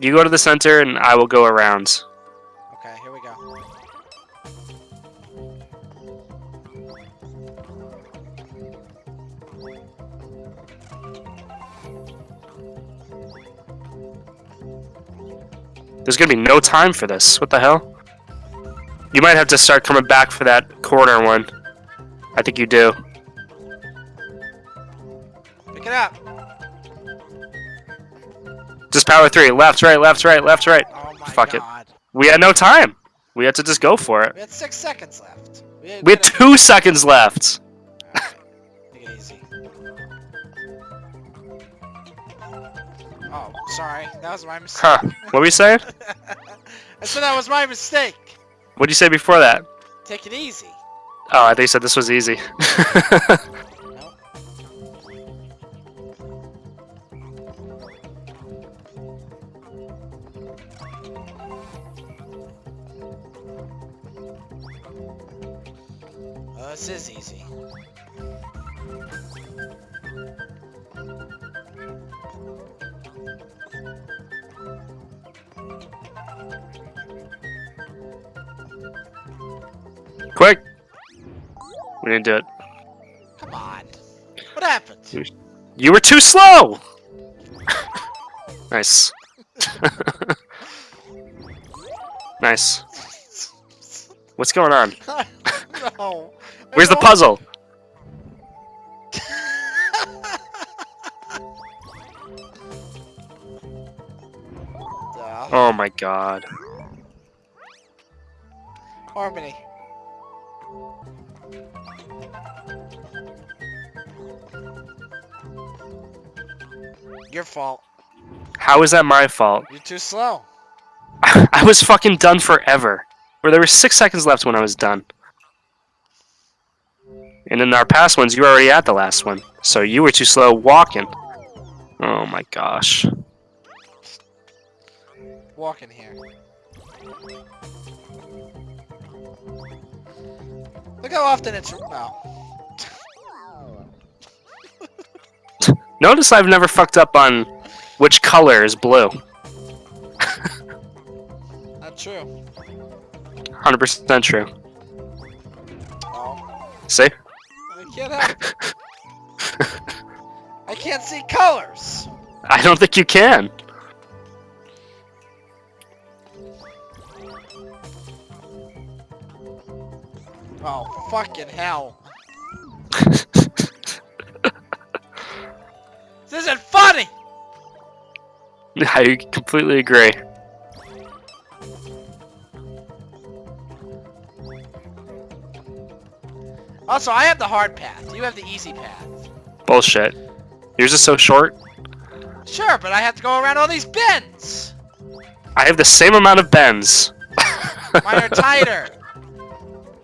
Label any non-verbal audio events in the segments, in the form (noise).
You go to the center, and I will go around. Okay, here we go. There's gonna be no time for this. What the hell? You might have to start coming back for that corner one. I think you do. Pick it up. Just power three. Left, right, left, right, left, right. Oh my Fuck it. We had no time. We had to just go for it. We had six seconds left. We had, We had two seconds left. Take it easy. Oh, sorry. That was my mistake. Huh. What were you saying? (laughs) I said that was my mistake. What did you say before that? Take it easy. Oh, I think you said this was easy. (laughs) Quick! We didn't do it. Come on. What happened? You were too slow! (laughs) nice. (laughs) nice. What's going on? (laughs) no. Where's the puzzle? Oh my god. Harmony. Your fault. How is that my fault? You're too slow. (laughs) I was fucking done forever. Where there were six seconds left when I was done. And in our past ones, you were already at the last one. So you were too slow walking. Oh my gosh. Walk in here. Look how often it's. Oh. (laughs) Notice I've never fucked up on which color is blue. (laughs) Not true. 100% true. Oh. See? I can't help. (laughs) I can't see colors. I don't think you can. Oh, fucking hell. (laughs) This isn't funny! (laughs) I completely agree. Also, I have the hard path. You have the easy path. Bullshit. Yours is so short. Sure, but I have to go around all these bends. I have the same amount of bends. Mine are (laughs) tighter.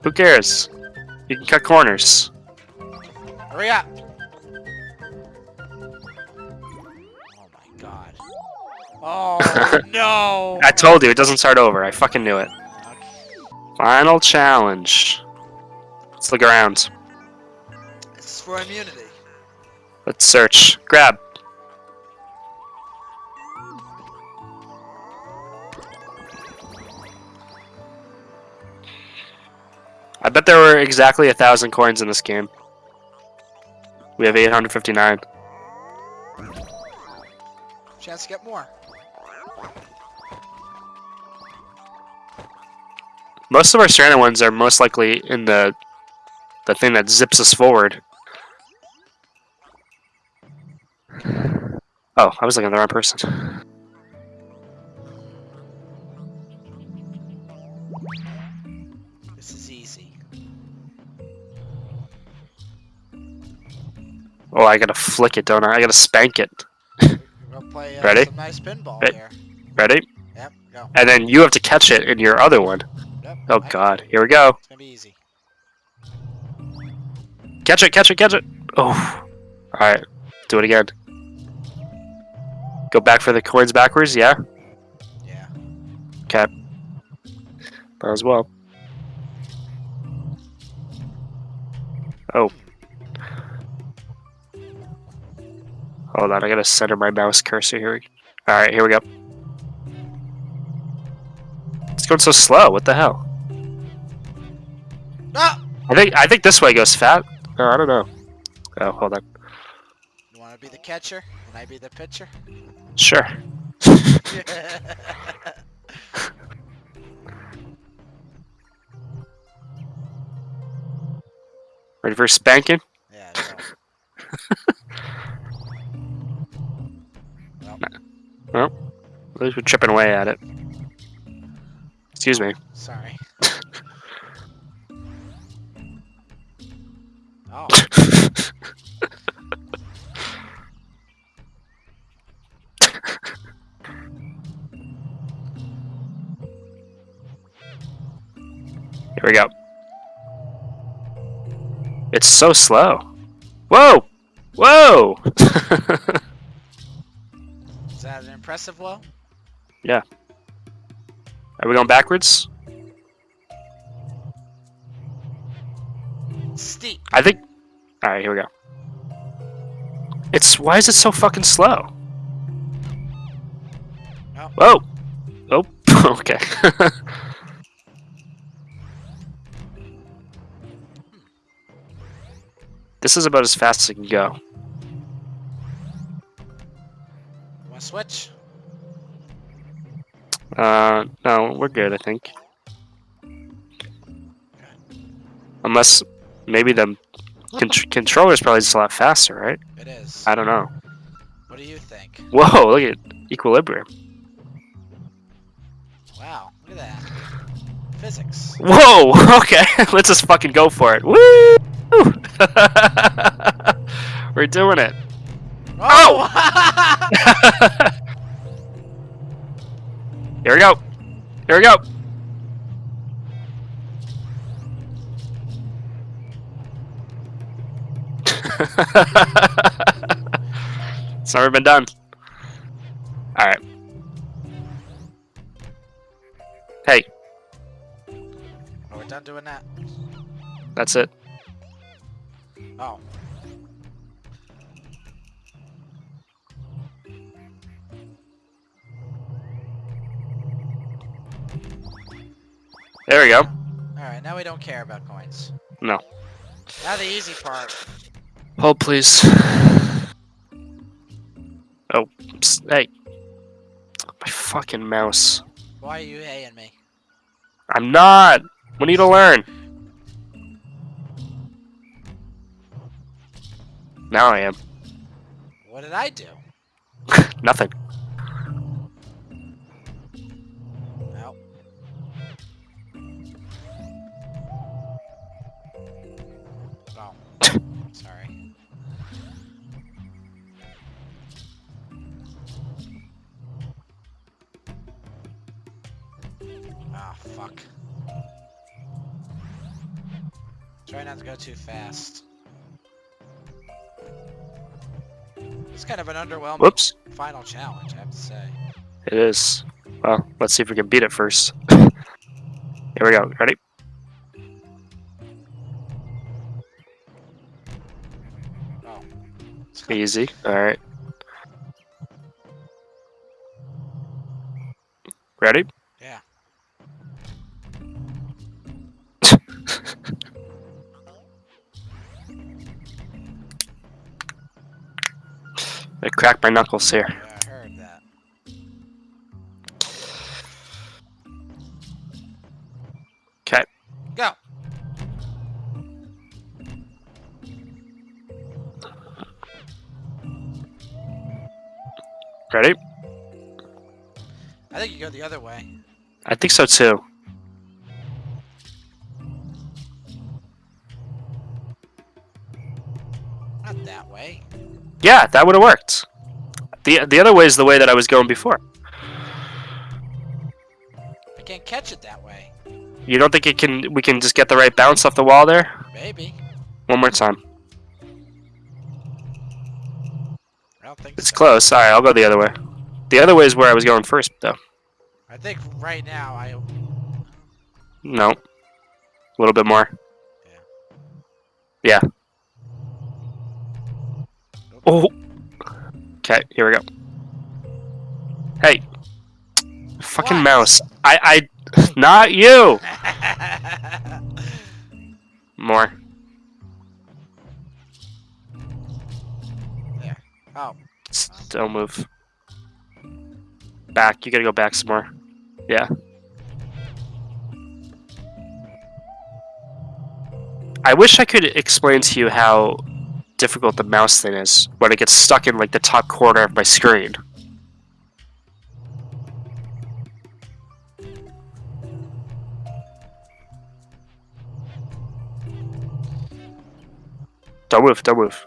Who cares? You can cut corners. Hurry up. Oh my god. Oh (laughs) no. I told you, it doesn't start over. I fucking knew it. Final challenge. Let's look around. This is for immunity. Let's search. Grab. Bet there were exactly a thousand coins in this game. We have 859. Chance to get more. Most of our stranded ones are most likely in the the thing that zips us forward. Oh, I was looking at the wrong person. Oh, I gotta flick it, don't I? I gotta spank it. Play uh, Ready? nice pinball Re- here. Ready? Yep, go. And then you have to catch it in your other one. Yep, Oh I- god, here we go. It's gonna be easy. Catch it, catch it, catch it. Oh. Alright, do it again. Go back for the coins backwards, yeah? Yeah. Okay. Might as well. Oh. Hold on, I gotta center my mouse cursor here. Alright, here we go. It's going so slow? What the hell? Ah! I think I think this way goes fat. Oh, I don't know. Oh, hold on. You want to be the catcher? Can I be the pitcher? Sure. (laughs) Ready for spanking? At least we're chipping away at it. Excuse me. Sorry. (laughs) Oh. (laughs) Here we go. It's so slow. Whoa! Whoa! (laughs) Is that an impressive blow? Are we going backwards? Steep. I think. Alright, here we go. It's. Why is it so fucking slow? Oh. Whoa! Oh, (laughs) okay. (laughs) this is about as fast as it can go. Want to switch? Uh, no, we're good, I think. Unless maybe the con- controller's probably just a lot faster, right? It is. I don't know. What do you think? Whoa, look at equilibrium. Wow, look at that. Physics. Whoa, (laughs) okay, let's just fucking go for it. Woo! (laughs) we're doing it. Oh! (laughs) Here we go. Here we go. (laughs) it's never been done. All right. Hey, oh, we're done doing that. that's it. Oh. There we go. Alright, now we don't care about coins. No. Now the easy part. Hold, please. Oh, psst, hey. My fucking mouse. Why are you haying me? I'm not. We need to learn. Now I am. What did I do? (laughs) Nothing. Ah, fuck. Try not to go too fast. It's kind of an underwhelming Whoops. final challenge, I have to say. It is. Well, let's see if we can beat it first. (laughs) Here we go. Ready? Oh. Easy. Alright. Ready? I cracked my knuckles here. Yeah, I heard that. Okay. Go. Ready? I think you go the other way. I think so too. Yeah, that would have worked. The the other way is the way that I was going before. I can't catch it that way. You don't think it can we can just get the right bounce off the wall there? Maybe. One more time. I don't think It's so. close. Alright, I'll go the other way. The other way is where I was going first though. I think right now I. No. A little bit more. Yeah. Yeah. Oh. Okay, here we go. Hey. Fucking What? mouse. I I, (laughs) Not you! (laughs) More. Yeah. Oh, S- Don't move. Back. You gotta go back some more. Yeah. I wish I could explain to you how difficult the mouse thing is when it gets stuck in like the top corner of my screen. Don't move, don't move.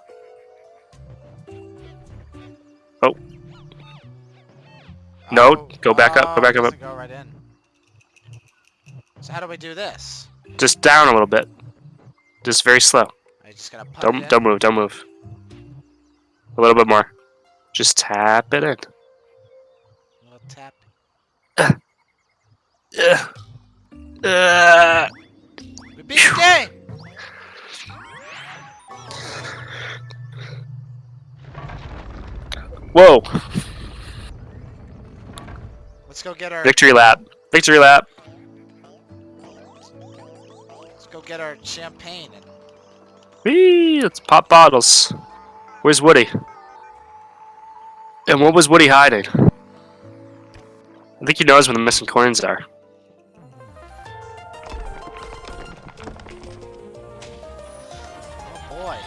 Oh. No, oh, go back up, go oh, back up. Go right in. So how do we do this? Just down a little bit. Just very slow. I just gotta put Don't in? don't move, don't move. A little bit more. Just tap it in. Little tap. Uh, We beat the game. whoa! Let's go get our. Victory lap. Victory lap. Let's go get our champagne and Whee! Let's pop bottles. Where's Woody? And what was Woody hiding? I think he knows where the missing coins are. Oh boy.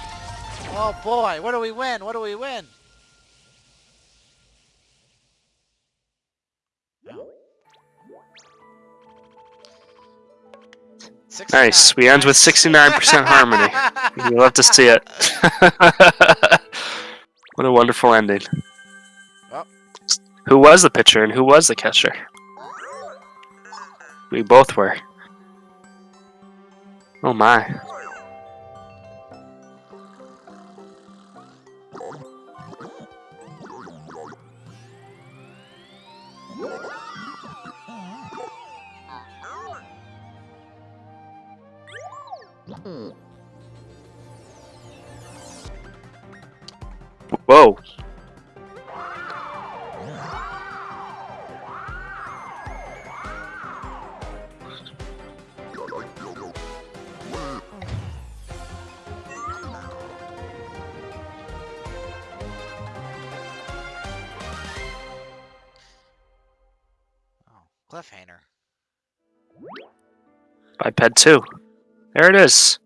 Oh boy, what do we win? What do we win? Nice. We end with 69% harmony. (laughs) You love to see it. (laughs) what a wonderful ending. Well. Who was the pitcher and who was the catcher? We both were. Oh my. Whoa. Oh, cliffhanger. Biped 2. There it is.